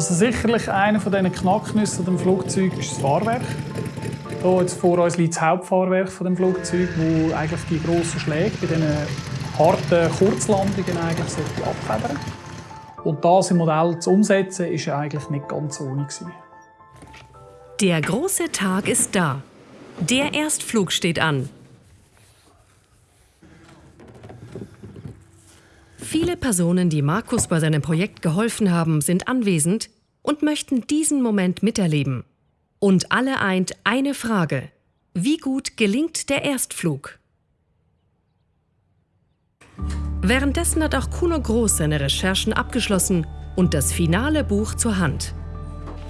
Also sicherlich einer von diesen Knacknüssen dem Flugzeug ist das Fahrwerk. Hier jetzt vor uns liegt das Hauptfahrwerk von dem Flugzeug, wo eigentlich die grossen Schläge bei diesen harten Kurzlandungen eigentlich abfedern Und das im Modell zu umsetzen, ist eigentlich nicht ganz ohne gewesen. Der große Tag ist da. Der Erstflug steht an. Viele Personen, die Markus bei seinem Projekt geholfen haben, sind anwesend und möchten diesen Moment miterleben. Und alle eint eine Frage. Wie gut gelingt der Erstflug? Währenddessen hat auch Kuno Groß seine Recherchen abgeschlossen und das finale Buch zur Hand.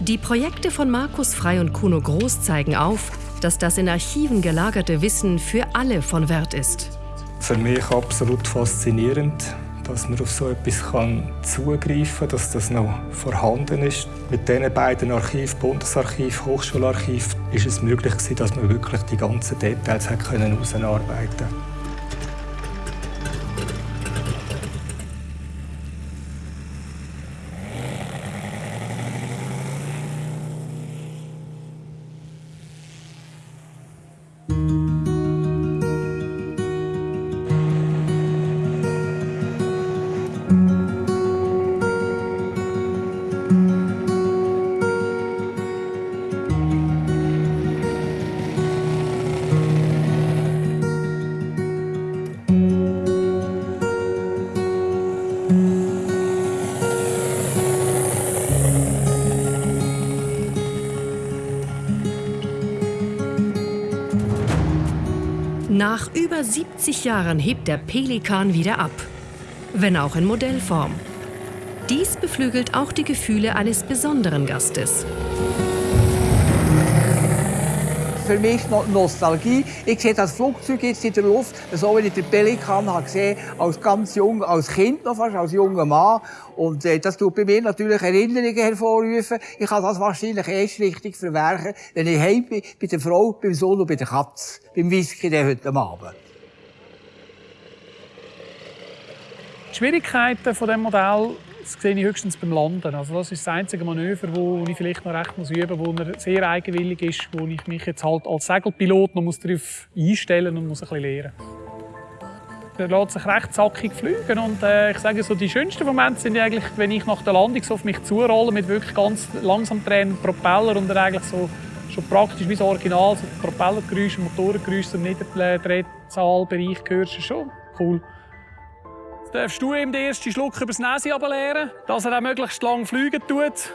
Die Projekte von Markus Frei und Kuno Groß zeigen auf, dass das in Archiven gelagerte Wissen für alle von Wert ist. Für mich absolut faszinierend dass man auf so etwas kann zugreifen kann, dass das noch vorhanden ist. Mit diesen beiden Archiven, Bundesarchiv, Hochschularchiv, ist es möglich dass man wirklich die ganzen Details herausarbeiten konnte. Nach über 70 Jahren hebt der Pelikan wieder ab, wenn auch in Modellform. Dies beflügelt auch die Gefühle eines besonderen Gastes. Für mich Nostalgie. Ich sehe das Flugzeug jetzt in der Luft, so wie ich den Pelikan habe gesehen, als ganz jung, als Kind noch fast, als junger Mann. Und äh, das tut bei mir natürlich Erinnerungen hervorrufen. Ich kann das wahrscheinlich erst richtig verwerken, wenn ich heim bin, bei der Frau, beim Sohn und bei der Katze, beim Whisky heute Abend. Die Schwierigkeiten von dem Modell das sehe ich höchstens beim Landen. Also das ist das einzige Manöver, wo ich vielleicht noch recht muss üben muss, wo er sehr eigenwillig ist, wo ich mich jetzt halt als Segelpilot noch darauf einstellen und muss ein bisschen lernen. Er lässt sich recht zackig fliegen und äh, ich sage so, die schönsten Momente sind eigentlich, wenn ich nach der Landung so auf mich zurolle mit wirklich ganz langsam drehenden Propeller und er eigentlich so schon praktisch wie das Original, so Propellergeräusche, Motorengeräusche im Niederdrehzahlbereich hörst, ist schon cool darfst du ihm den ersten Schluck übers Näschen leeren, dass er auch möglichst lang fliegen tut.